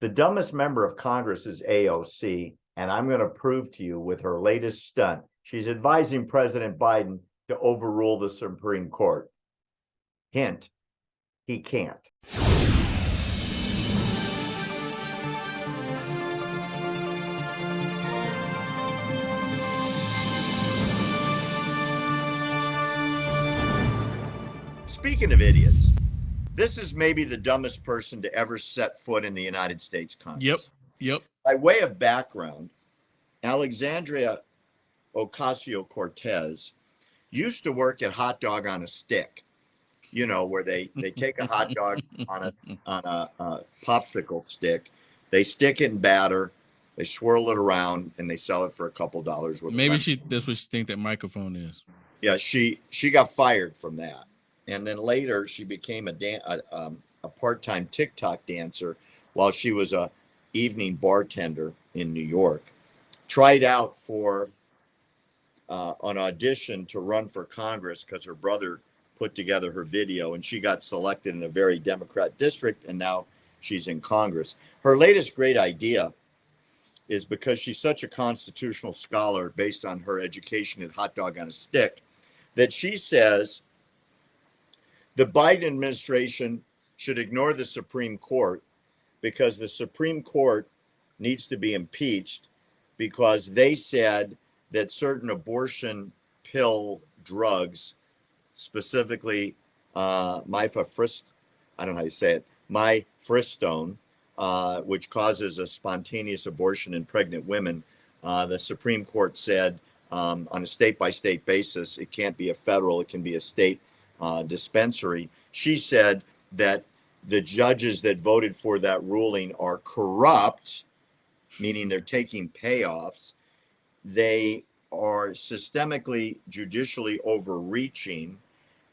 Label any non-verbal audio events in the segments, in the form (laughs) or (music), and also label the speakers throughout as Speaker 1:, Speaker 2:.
Speaker 1: The dumbest member of Congress is AOC, and I'm going to prove to you with her latest stunt. She's advising President Biden to overrule the Supreme Court. Hint, he can't. Speaking of idiots, this is maybe the dumbest person to ever set foot in the United States Congress.
Speaker 2: Yep. Yep.
Speaker 1: By way of background, Alexandria Ocasio Cortez used to work at Hot Dog on a Stick, you know, where they, they take a hot dog (laughs) on a on a, a popsicle stick, they stick it in batter, they swirl it around, and they sell it for a couple dollars.
Speaker 2: Maybe she that's what she think that microphone is.
Speaker 1: yeah, she she got fired from that, and then later she became a dan- a, um, a part-time TikTok dancer while she was a evening bartender in New York. Tried out for uh, an audition to run for Congress because her brother put together her video, and she got selected in a very Democrat district, and now she's in Congress. Her latest great idea is because she's such a constitutional scholar based on her education at Hot Dog on a Stick that she says the Biden administration should ignore the Supreme Court because the Supreme Court needs to be impeached because they said that certain abortion pill drugs, specifically uh, mifepristone, I don't know how you say it, mifepristone, uh, which causes a spontaneous abortion in pregnant women, uh, the Supreme Court said um, on a state by state basis, it can't be a federal, it can be a state uh, dispensary. She said that the judges that voted for that ruling are corrupt, meaning they're taking payoffs. They are systemically, judicially overreaching,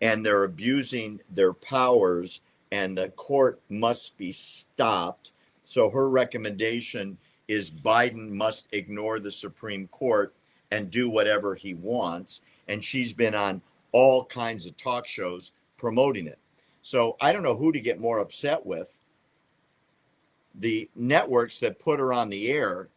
Speaker 1: and they're abusing their powers, and the court must be stopped. So her recommendation is Biden must ignore the Supreme Court and do whatever he wants. And she's been on all kinds of talk shows promoting it. So I don't know who to get more upset with. The networks that put her on the air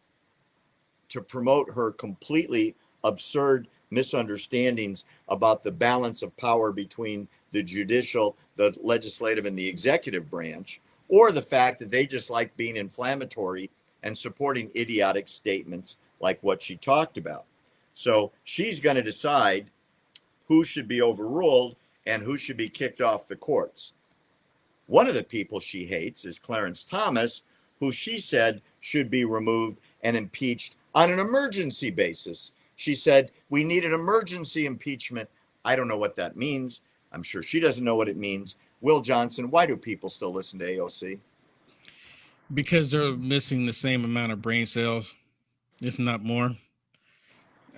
Speaker 1: to promote her completely absurd misunderstandings about the balance of power between the judicial, the legislative, and the executive branch, or the fact that they just like being inflammatory and supporting idiotic statements like what she talked about. So she's going to decide who should be overruled and who should be kicked off the courts. One of the people she hates is Clarence Thomas, who she said should be removed and impeached on an emergency basis. She said, We need an emergency impeachment. I don't know what that means. I'm sure she doesn't know what it means. Will Johnson, why do people still listen to AOC?
Speaker 2: Because they're missing the same amount of brain cells, if not more.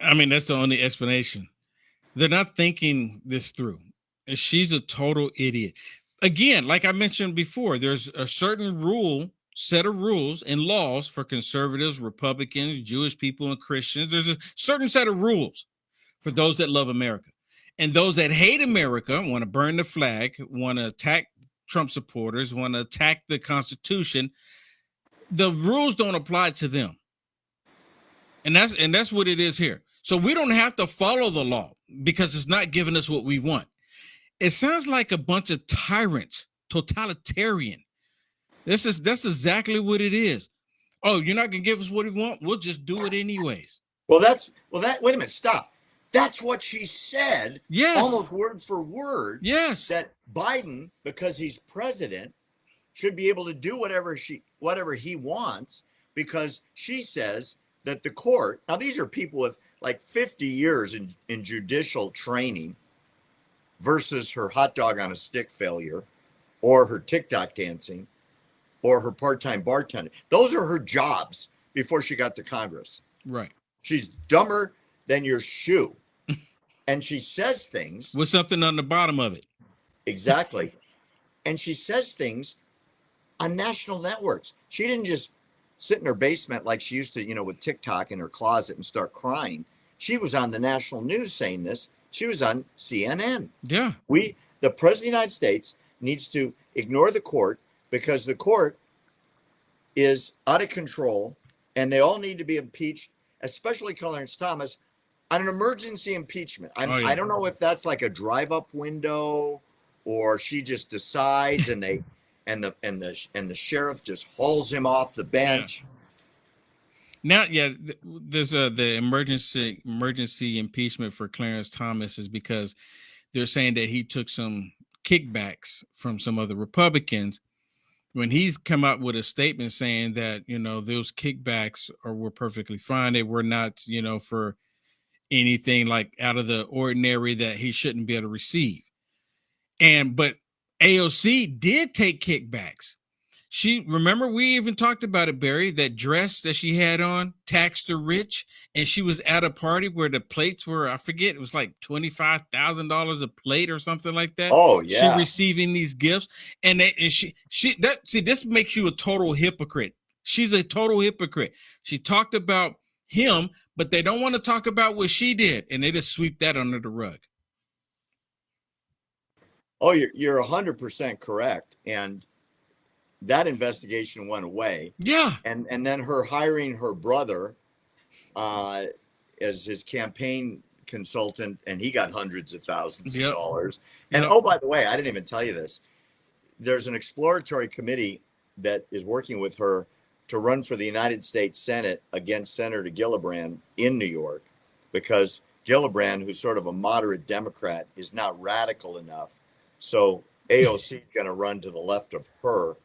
Speaker 2: I mean, that's the only explanation. They're not thinking this through. And she's a total idiot. Again, like I mentioned before, there's a certain rule, set of rules and laws for conservatives, Republicans, Jewish people, and Christians. There's a certain set of rules for those that love America. And those that hate America want to burn the flag, want to attack Trump supporters, want to attack the Constitution. The rules don't apply to them. And that's and that's what it is here. So we don't have to follow the law because it's not giving us what we want. It sounds like a bunch of tyrants, totalitarian. This is that's exactly what it is. Oh, you're not gonna give us what we want? We'll just do it anyways.
Speaker 1: Well, that's well that wait a minute, stop. That's what she said.
Speaker 2: Yes.
Speaker 1: Almost word for word.
Speaker 2: Yes.
Speaker 1: That Biden, because he's president, should be able to do whatever she whatever he wants because she says that the court now these are people with like 50 years in, in judicial training versus her hot dog on a stick failure or her TikTok dancing or her part-time bartender. Those are her jobs before she got to Congress.
Speaker 2: Right.
Speaker 1: She's dumber than your shoe. (laughs) and she says things
Speaker 2: with something on the bottom of it.
Speaker 1: Exactly. and she says things on national networks. She didn't just sit in her basement like she used to, you know, with TikTok in her closet and start crying. She was on the national news saying this. She was on CNN.
Speaker 2: Yeah.
Speaker 1: We, the president of the United States, needs to ignore the court because the court is out of control and they all need to be impeached, especially Clarence Thomas, on an emergency impeachment. I,
Speaker 2: Oh, yeah.
Speaker 1: I don't know if that's like a drive up window or she just decides and they and the and the and the sheriff just hauls him off the bench.
Speaker 2: Now, yeah, th- there's a the emergency emergency impeachment for Clarence Thomas is because they're saying that he took some kickbacks from some of the Republicans. When he's come out with a statement saying that you know those kickbacks are were perfectly fine, they were not you know for anything like out of the ordinary that he shouldn't be able to receive. And but AOC did take kickbacks. She remember we even talked about it, Barry. That dress that she had on taxed her rich, and she was at a party where the plates were I forget it was like twenty five thousand dollars a plate or something like that.
Speaker 1: Oh yeah.
Speaker 2: She receiving these gifts, and they, and she she that see this makes you a total hypocrite. She's a total hypocrite. She talked about him, but they don't want to talk about what she did, and they just sweep that under the rug.
Speaker 1: Oh, you're you're hundred percent correct. And that investigation went away.
Speaker 2: Yeah,
Speaker 1: And and then her hiring her brother uh as his campaign consultant and he got hundreds of thousands
Speaker 2: Yep.
Speaker 1: of dollars. And
Speaker 2: Yep.
Speaker 1: oh by the way, I didn't even tell you this. There's an exploratory committee that is working with her to run for the United States Senate against Senator Gillibrand in New York because Gillibrand, who's sort of a moderate Democrat, is not radical enough. So AOC is going to run to the left of her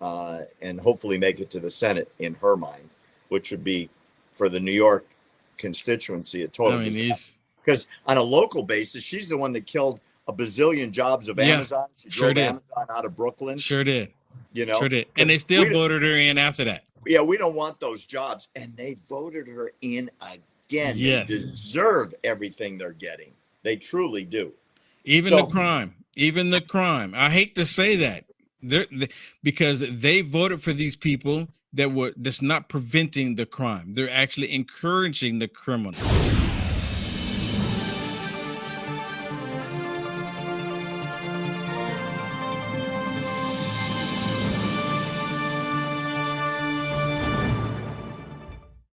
Speaker 1: uh, and hopefully make it to the Senate in her mind, which would be for the New York constituency a total.
Speaker 2: I mean
Speaker 1: Because on a local basis, she's the one that killed a bazillion jobs of
Speaker 2: Yeah,
Speaker 1: Amazon. She
Speaker 2: sure did.
Speaker 1: Amazon out of Brooklyn.
Speaker 2: sure did,
Speaker 1: You know,
Speaker 2: sure did, and they still voted her in after that.
Speaker 1: yeah, we don't want those jobs, and they voted her in again.
Speaker 2: Yes.
Speaker 1: They deserve everything they're getting. They truly do.
Speaker 2: Even
Speaker 1: So-
Speaker 2: the crime, even the crime. I hate to say that, they, because they voted for these people that were that's not preventing the crime. They're actually encouraging the criminal.